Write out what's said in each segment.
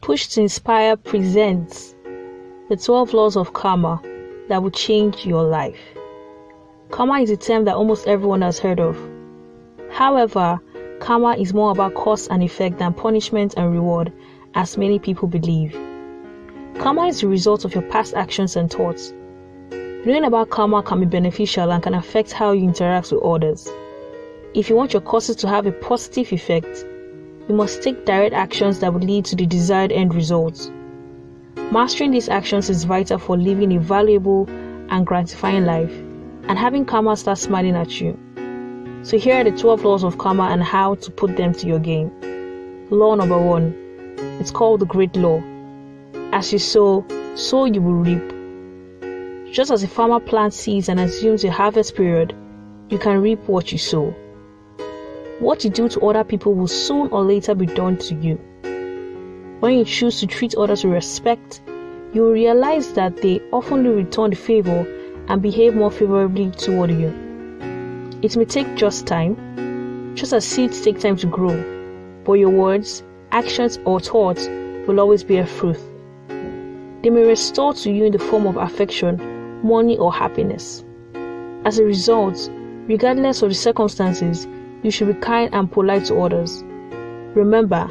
Push to Inspire presents the 12 laws of karma that will change your life. Karma is a term that almost everyone has heard of. However, karma is more about cause and effect than punishment and reward, as many people believe. Karma is the result of your past actions and thoughts. Knowing about karma can be beneficial and can affect how you interact with others. If you want your causes to have a positive effect, you must take direct actions that will lead to the desired end results. Mastering these actions is vital for living a valuable and gratifying life and having karma start smiling at you. So, here are the 12 laws of karma and how to put them to your game. Law number one it's called the Great Law. As you sow, so you will reap. Just as a farmer plants seeds and assumes a harvest period, you can reap what you sow. What you do to other people will soon or later be done to you. When you choose to treat others with respect, you will realize that they often return the favor and behave more favorably toward you. It may take just time, just as seeds take time to grow, but your words, actions, or thoughts will always bear fruit. They may restore to you in the form of affection, money, or happiness. As a result, regardless of the circumstances, you should be kind and polite to others. Remember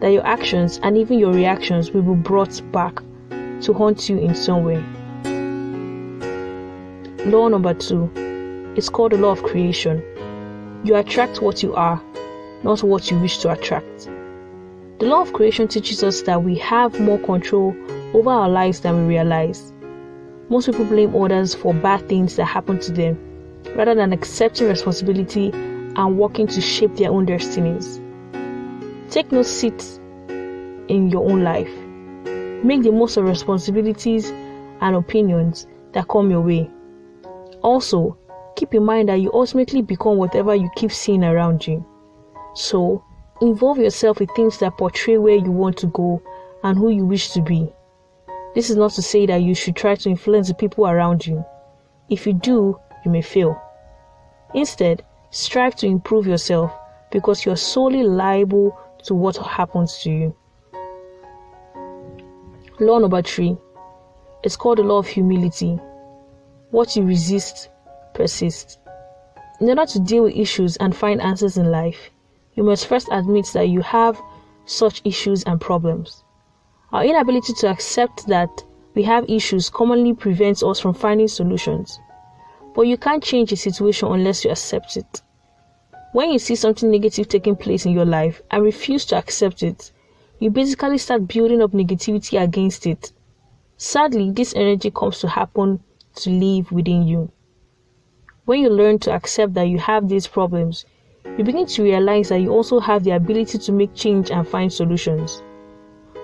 that your actions and even your reactions will be brought back to haunt you in some way. Law number two is called the law of creation. You attract what you are, not what you wish to attract. The law of creation teaches us that we have more control over our lives than we realize. Most people blame others for bad things that happen to them rather than accepting responsibility and working to shape their own destinies. Take no seat in your own life. Make the most of responsibilities and opinions that come your way. Also, keep in mind that you ultimately become whatever you keep seeing around you. So, involve yourself in things that portray where you want to go and who you wish to be. This is not to say that you should try to influence the people around you. If you do, you may fail. Instead, strive to improve yourself because you're solely liable to what happens to you. Law number three it's called the law of humility. What you resist persists. In order to deal with issues and find answers in life, you must first admit that you have such issues and problems. Our inability to accept that we have issues commonly prevents us from finding solutions. But you can't change a situation unless you accept it. When you see something negative taking place in your life and refuse to accept it, you basically start building up negativity against it. Sadly, this energy comes to happen to live within you. When you learn to accept that you have these problems, you begin to realize that you also have the ability to make change and find solutions.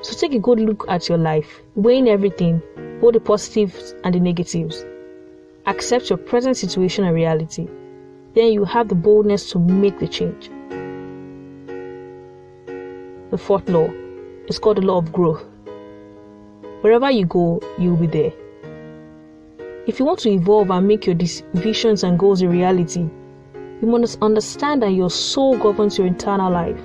So take a good look at your life, weighing everything, both the positives and the negatives. Accept your present situation and reality. Then you have the boldness to make the change. The fourth law is called the law of growth. Wherever you go, you will be there. If you want to evolve and make your visions and goals a reality, you must understand that your soul governs your internal life.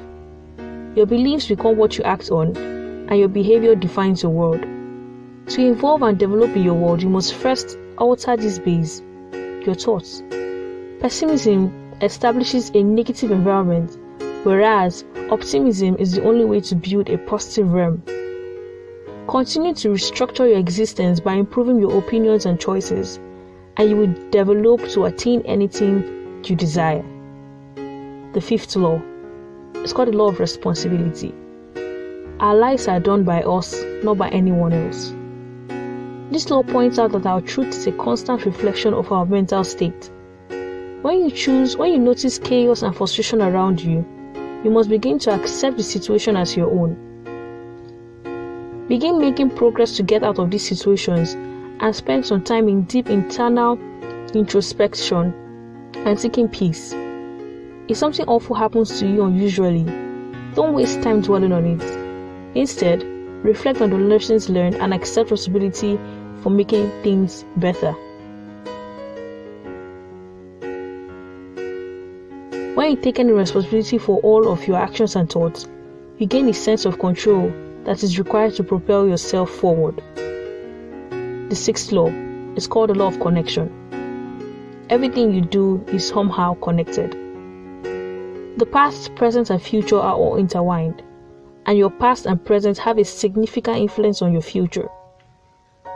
Your beliefs become what you act on, and your behavior defines your world. To evolve and develop in your world, you must first alter this base, your thoughts. Pessimism establishes a negative environment, whereas optimism is the only way to build a positive realm. Continue to restructure your existence by improving your opinions and choices, and you will develop to attain anything you desire. The fifth law is called the law of responsibility. Our lives are done by us, not by anyone else. This law points out that our truth is a constant reflection of our mental state. When you choose, when you notice chaos and frustration around you, you must begin to accept the situation as your own. Begin making progress to get out of these situations and spend some time in deep internal introspection and seeking peace. If something awful happens to you unusually, don't waste time dwelling on it. Instead, reflect on the lessons learned and accept responsibility for making things better. When you take any responsibility for all of your actions and thoughts, you gain a sense of control that is required to propel yourself forward. The sixth law is called the law of connection. Everything you do is somehow connected. The past, present, and future are all intertwined, and your past and present have a significant influence on your future.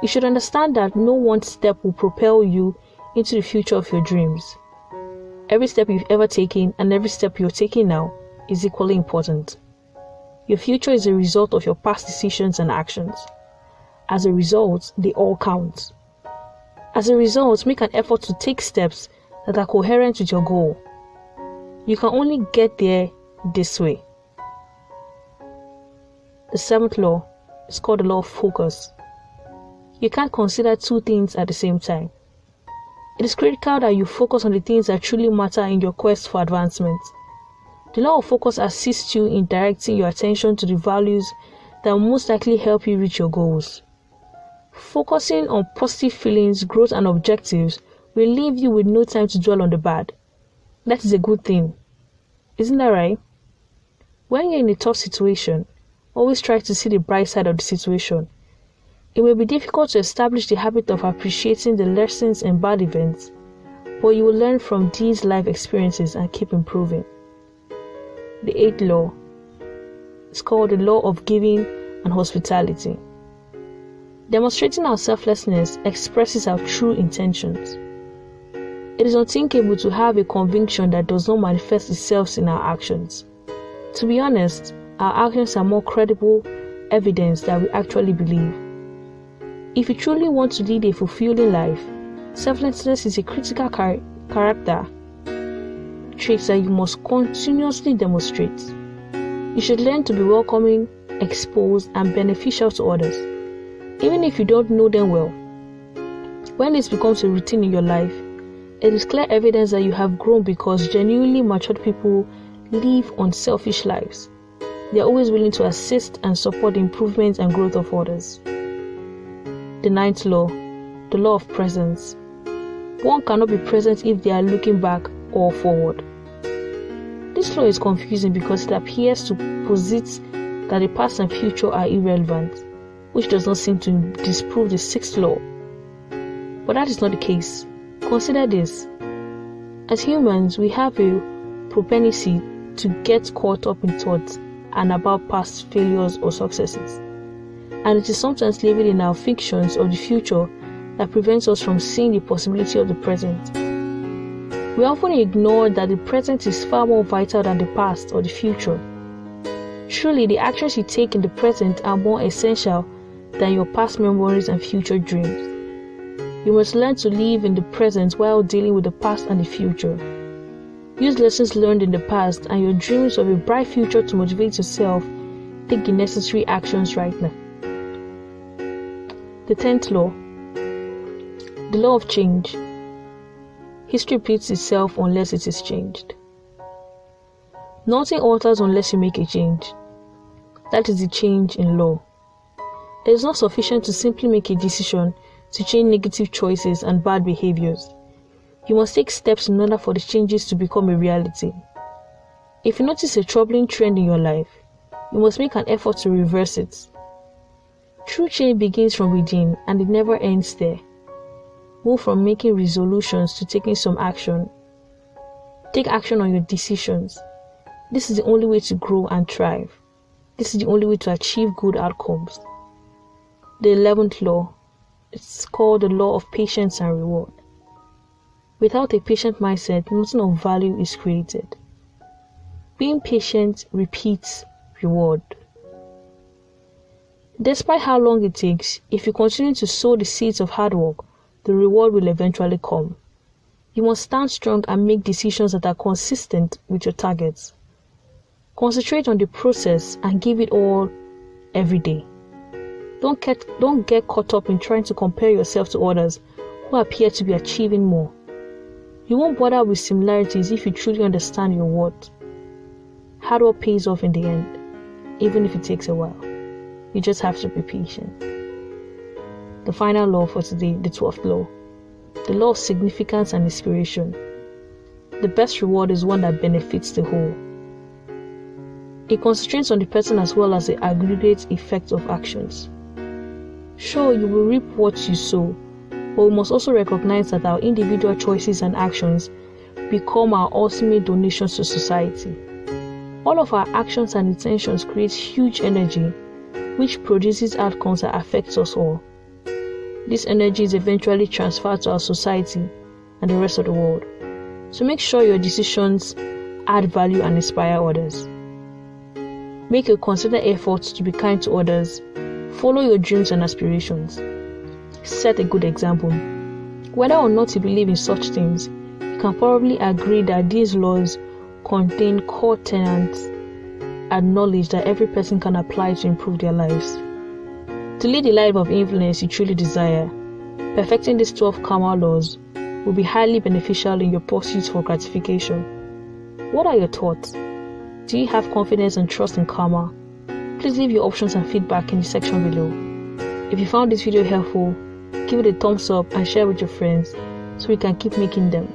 You should understand that no one step will propel you into the future of your dreams. Every step you've ever taken and every step you're taking now is equally important. Your future is a result of your past decisions and actions. As a result, they all count. As a result, make an effort to take steps that are coherent with your goal. You can only get there this way. The seventh law is called the law of focus. You can't consider two things at the same time. It is critical that you focus on the things that truly matter in your quest for advancement. The law of focus assists you in directing your attention to the values that will most likely help you reach your goals. Focusing on positive feelings, growth, and objectives will leave you with no time to dwell on the bad. That is a good thing. Isn't that right? When you're in a tough situation, always try to see the bright side of the situation it may be difficult to establish the habit of appreciating the lessons in bad events, but you will learn from these life experiences and keep improving. The eighth law is called the law of giving and hospitality. Demonstrating our selflessness expresses our true intentions. It is unthinkable to have a conviction that does not manifest itself in our actions. To be honest, our actions are more credible evidence that we actually believe. If you truly want to lead a fulfilling life, selflessness is a critical char- character trait that you must continuously demonstrate. You should learn to be welcoming, exposed, and beneficial to others, even if you don't know them well. When this becomes a routine in your life, it is clear evidence that you have grown because genuinely matured people live unselfish lives. They are always willing to assist and support the improvement and growth of others. The ninth law, the law of presence. One cannot be present if they are looking back or forward. This law is confusing because it appears to posit that the past and future are irrelevant, which does not seem to disprove the sixth law. But that is not the case. Consider this. As humans, we have a propensity to get caught up in thoughts and about past failures or successes and it is sometimes living in our fictions of the future that prevents us from seeing the possibility of the present. We often ignore that the present is far more vital than the past or the future. Truly, the actions you take in the present are more essential than your past memories and future dreams. You must learn to live in the present while dealing with the past and the future. Use lessons learned in the past and your dreams of a bright future to motivate yourself. Take the necessary actions right now. The tenth law the law of change. History repeats itself unless it is changed. Nothing alters unless you make a change. That is the change in law. It is not sufficient to simply make a decision to change negative choices and bad behaviors. You must take steps in order for the changes to become a reality. If you notice a troubling trend in your life, you must make an effort to reverse it. True change begins from within and it never ends there. Move from making resolutions to taking some action. Take action on your decisions. This is the only way to grow and thrive. This is the only way to achieve good outcomes. The 11th law it's called the law of patience and reward. Without a patient mindset, nothing of value is created. Being patient repeats reward. Despite how long it takes, if you continue to sow the seeds of hard work, the reward will eventually come. You must stand strong and make decisions that are consistent with your targets. Concentrate on the process and give it all every day. Don't get, don't get caught up in trying to compare yourself to others who appear to be achieving more. You won't bother with similarities if you truly understand your worth. Hard work pays off in the end, even if it takes a while. You just have to be patient. The final law for today, the 12th law, the law of significance and inspiration. The best reward is one that benefits the whole. It constrains on the person as well as the aggregate effect of actions. Sure, you will reap what you sow, but we must also recognize that our individual choices and actions become our ultimate donations to society. All of our actions and intentions create huge energy, which produces outcomes that affect us all. This energy is eventually transferred to our society and the rest of the world. So make sure your decisions add value and inspire others. Make a considered effort to be kind to others. Follow your dreams and aspirations. Set a good example. Whether or not you believe in such things, you can probably agree that these laws contain core tenets and knowledge that every person can apply to improve their lives. To lead the life of influence you truly desire, perfecting these 12 karma laws will be highly beneficial in your pursuit for gratification. What are your thoughts? Do you have confidence and trust in karma? Please leave your options and feedback in the section below. If you found this video helpful, give it a thumbs up and share with your friends so we can keep making them.